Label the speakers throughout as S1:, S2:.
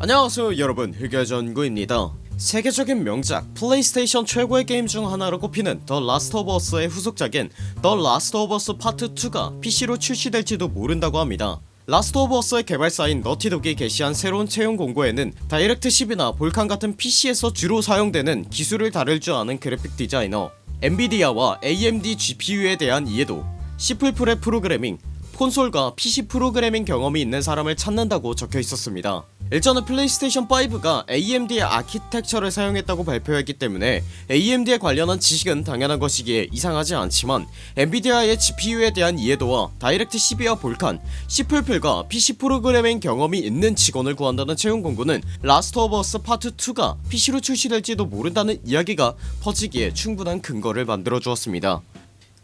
S1: 안녕하세요 여러분. 흑여전구입니다. 세계적인 명작 플레이스테이션 최고의 게임 중 하나로 꼽히는 더 라스트 오브 어스의 후속작인 더 라스트 오브 어스 파트 2가 PC로 출시될지도 모른다고 합니다. 라스트 오브 어스의 개발사인 너티독이 게시한 새로운 채용 공고에는 다이렉트 10이나 볼칸 같은 PC에서 주로 사용되는 기술을 다룰 줄 아는 그래픽 디자이너 엔비디아와 AMD GPU에 대한 이해도 C++ 프로그래밍 콘솔과 PC 프로그래밍 경험이 있는 사람을 찾는다고 적혀있었습니다 일전에 플레이스테이션 5가 AMD의 아키텍처를 사용했다고 발표했기 때문에 AMD에 관련한 지식은 당연한 것이기에 이상하지 않지만 엔비디아의 GPU에 대한 이해도와 다이렉트 12와 볼칸, C++과 PC 프로그래밍 경험이 있는 직원을 구한다는 채용 공고는 라스트 오브 어스 파트 2가 PC로 출시될지도 모른다는 이야기가 퍼지기에 충분한 근거를 만들어 주었습니다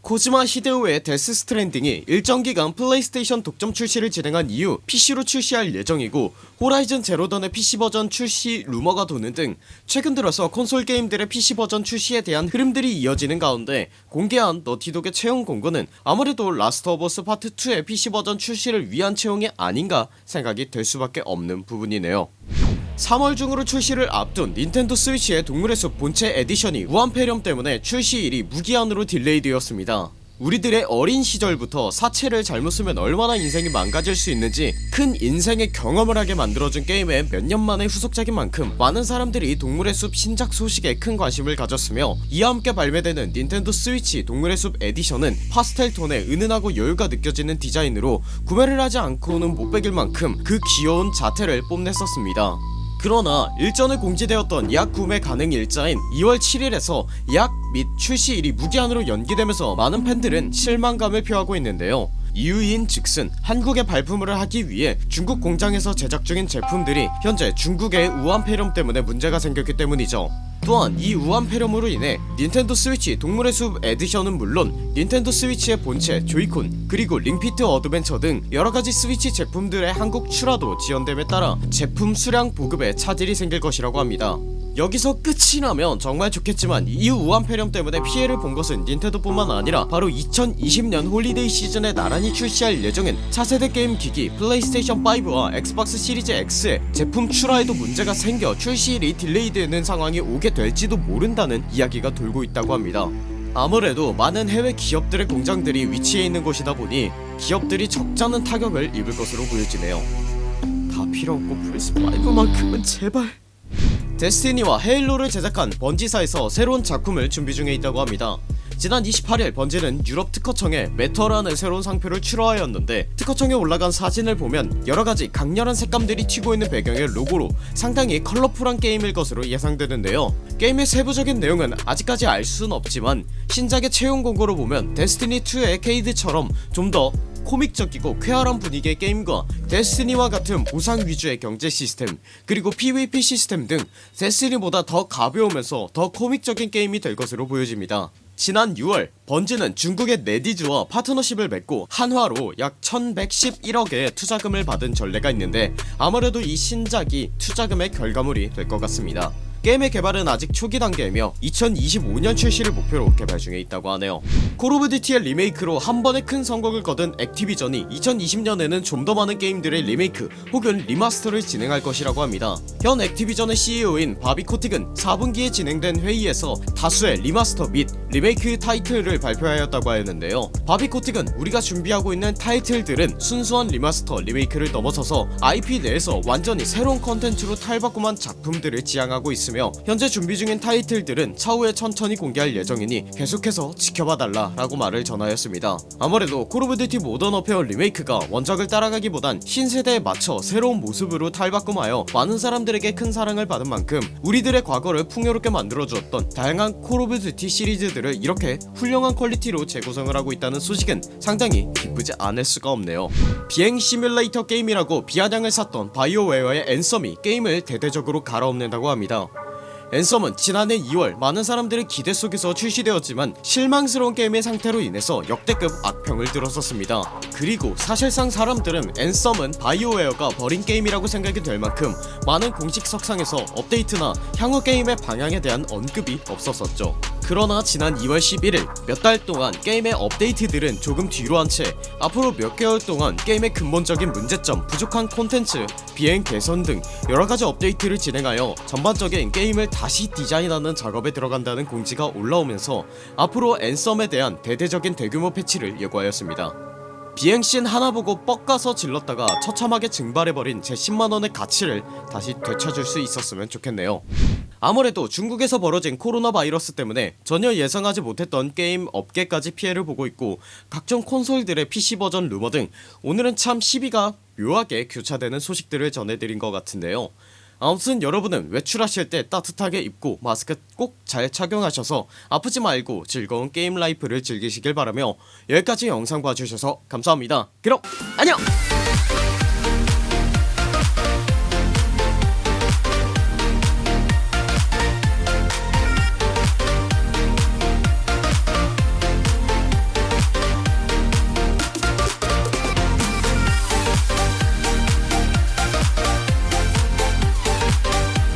S1: 코지마 히데오의 데스 스트랜딩이 일정 기간 플레이스테이션 독점 출시를 진행한 이후 PC로 출시할 예정이고 호라이즌 제로던의 PC 버전 출시 루머가 도는 등 최근 들어서 콘솔 게임들의 PC 버전 출시에 대한 흐름들이 이어지는 가운데 공개한 너티독의 채용 공고는 아무래도 라스트 오브 어스 파트 2의 PC 버전 출시를 위한 채용이 아닌가 생각이 될 수밖에 없는 부분이네요 3월 중으로 출시를 앞둔 닌텐도 스위치의 동물의 숲 본체 edition이 우한 폐렴 때문에 출시일이 무기한으로 delay 되었습니다. 우리들의 어린 시절부터 사체를 잘못 쓰면 얼마나 인생이 망가질 수 있는지 큰 인생의 경험을 하게 만들어준 게임의 몇 년 만의 후속작인 만큼 많은 사람들이 동물의 숲 신작 소식에 큰 관심을 가졌으며 이와 함께 발매되는 닌텐도 스위치 동물의 숲 에디션은 파스텔 톤의 은은하고 여유가 느껴지는 디자인으로 구매를 하지 않고는 못배길 만큼 그 귀여운 자태를 뽐냈었습니다 그러나 일전에 공지되었던 예약 구매 가능 일자인 2월 7일에서 예약 및 출시일이 무기한으로 연기되면서 많은 팬들은 실망감을 표하고 있는데요. 이유인 즉슨 한국에 발품을 하기 위해 중국 공장에서 제작 중인 제품들이 현재 중국의 우한 폐렴 때문에 문제가 생겼기 때문이죠 또한 이 우한 폐렴으로 인해 닌텐도 스위치 동물의 숲 edition은 물론 닌텐도 스위치의 본체 조이콘 그리고 링피트 어드벤처 등 여러가지 스위치 제품들의 한국 출하도 지연됨에 따라 제품 수량 보급에 차질이 생길 것이라고 합니다. 여기서 끝이 나면 정말 좋겠지만 이 우한 폐렴 때문에 피해를 본 것은 닌텐도뿐만 아니라 바로 2020년 holiday 시즌에 나란히 출시할 예정인 차세대 게임 기기 플레이스테이션 5와 엑스박스 시리즈 X의 제품 출하에도 문제가 생겨 출시일이 delay되는 상황이 오게 될지도 모른다는 이야기가 돌고 있다고 합니다. 아무래도 많은 해외 기업들의 공장들이 위치해 있는 곳이다 보니 기업들이 적잖은 타격을 입을 것으로 보여지네요. 다 필요없고 플스5만큼은 제발. 데스티니와 헤일로를 제작한 번지사에서 새로운 작품을 준비 중에 있다고 합니다 지난 28일 번지는 유럽 특허청에 메터라는 새로운 상표를 출원하였는데 특허청에 올라간 사진을 보면 여러가지 강렬한 색감들이 튀고 있는 배경의 로고로 상당히 컬러풀한 게임일 것으로 예상되는데요. 게임의 세부적인 내용은 아직까지 알 수는 없지만 신작의 채용 공고로 보면 데스티니2의 케이드처럼 좀 더 코믹적이고 쾌활한 분위기의 게임과 데스티니와 같은 보상 위주의 경제 시스템 그리고 PVP 시스템 등 데스티니보다 더 가벼우면서 더 코믹적인 게임이 될 것으로 보여집니다 지난 6월 번지는 중국의 네디즈와 파트너십을 맺고 한화로 약 1111억의 투자금을 받은 전례가 있는데 아무래도 이 신작이 투자금의 결과물이 될 것 같습니다 게임의 개발은 아직 초기 단계이며 2025년 출시를 목표로 개발 중에 있다고 하네요. 콜 오브 듀티의 리메이크로 한 번에 큰 성공을 거둔 액티비전이 2020년에는 좀 더 많은 게임들의 리메이크 혹은 remaster를 진행할 것이라고 합니다. 현 액티비전의 CEO인 바비 코틱은 4분기에 진행된 회의에서 다수의 remaster 및 리메이크 타이틀을 발표하였다고 하였는데요. 바비 코틱은 우리가 준비하고 있는 타이틀들은 순수한 remaster 리메이크를 넘어서서 IP 내에서 완전히 새로운 컨텐츠로 탈바꿈한 작품들을 지향하고 있습니다 있으며 현재 준비 중인 타이틀들은 차후에 천천히 공개할 예정이니 계속해서 지켜봐달라 라고 말을 전하였습니다. 아무래도 콜 오브 듀티 모던 워페어 리메이크가 원작을 따라가기보단 신세대에 맞춰 새로운 모습으로 탈바꿈하여 많은 사람들에게 큰 사랑을 받은 만큼 우리들의 과거를 풍요롭게 만들어주었던 다양한 콜 오브 듀티 시리즈들을 이렇게 훌륭한 quality로 재구성을 하고 있다는 소식은 상당히 기쁘지 않을 수가 없네요. 비행 시뮬레이터 게임이라고 비아냥을 샀던 바이오웨어의 앤썸이 게임을 대대적으로 갈아엎는다고 합니다 앤썸은 지난해 2월 많은 사람들의 기대 속에서 출시되었지만 실망스러운 게임의 상태로 인해서 역대급 악평을 들었었습니다. 그리고 사실상 사람들은 앤썸은 바이오웨어가 버린 게임이라고 생각이 될 만큼 많은 공식 석상에서 업데이트나 향후 게임의 방향에 대한 언급이 없었었죠 그러나 지난 2월 11일 몇 달 동안 게임의 업데이트들은 조금 뒤로 한 채 앞으로 몇 개월 동안 게임의 근본적인 문제점 부족한 콘텐츠 비행 개선 등 여러가지 업데이트를 진행하여 전반적인 게임을 다시 디자인하는 작업에 들어간다는 공지가 올라오면서 앞으로 앤썸에 대한 대대적인 대규모 패치를 예고하였습니다. 비행씬 하나 보고 뻑가서 질렀다가 처참하게 증발해버린 제 10만원의 가치를 다시 되찾을 수 있었으면 좋겠네요 아무래도 중국에서 벌어진 코로나 바이러스 때문에 전혀 예상하지 못했던 게임 업계까지 피해를 보고 있고 각종 콘솔들의 PC 버전 루머 등 오늘은 참 희비가 묘하게 교차되는 소식들을 전해드린 것 같은데요. 아무튼 여러분은 외출하실 때 따뜻하게 입고 마스크 꼭 잘 착용하셔서 아프지 말고 즐거운 게임 life를 즐기시길 바라며 여기까지 영상 봐주셔서 감사합니다. 그럼 안녕